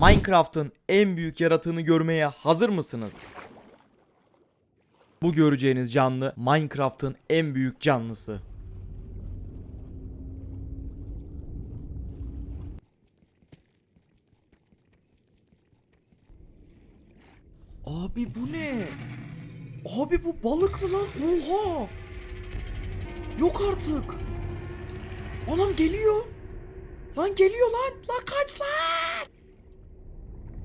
Minecraft'ın en büyük yaratığını görmeye hazır mısınız? Bu göreceğiniz canlı Minecraft'ın en büyük canlısı. Abi bu ne? Abi bu balık mı lan? Oha! Yok artık. Anam geliyor. Lan geliyor lan. Lan kaç lan.